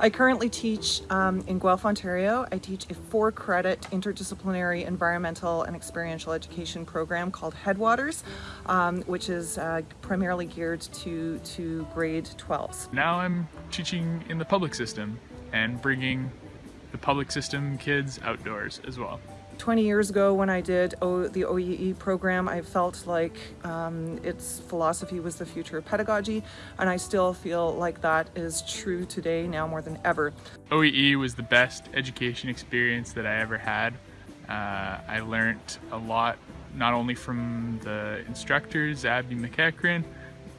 I currently teach um, in Guelph, Ontario. I teach a four credit interdisciplinary environmental and experiential education program called Headwaters, um, which is uh, primarily geared to, to grade 12s. Now I'm teaching in the public system and bringing the public system kids outdoors as well. 20 years ago when I did o the OEE program, I felt like um, its philosophy was the future of pedagogy, and I still feel like that is true today now more than ever. OEE was the best education experience that I ever had. Uh, I learned a lot, not only from the instructors, Abby MacEachren,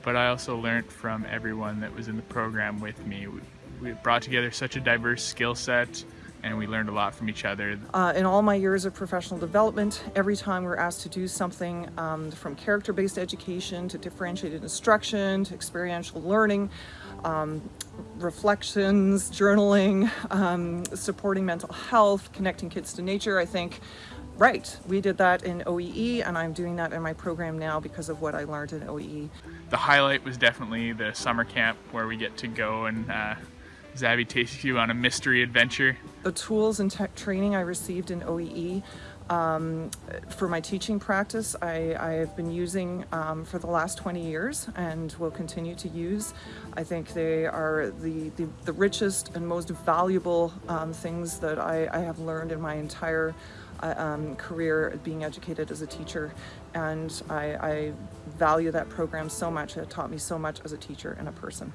but I also learned from everyone that was in the program with me. We, we brought together such a diverse skill set, and we learned a lot from each other. Uh, in all my years of professional development, every time we're asked to do something um, from character-based education to differentiated instruction to experiential learning, um, reflections, journaling, um, supporting mental health, connecting kids to nature, I think, right, we did that in OEE and I'm doing that in my program now because of what I learned in OEE. The highlight was definitely the summer camp where we get to go and uh, Zabby takes you on a mystery adventure. The tools and tech training I received in OEE um, for my teaching practice, I, I have been using um, for the last 20 years and will continue to use. I think they are the, the, the richest and most valuable um, things that I, I, have learned in my entire uh, um, career being educated as a teacher. And I, I value that program so much. It taught me so much as a teacher and a person.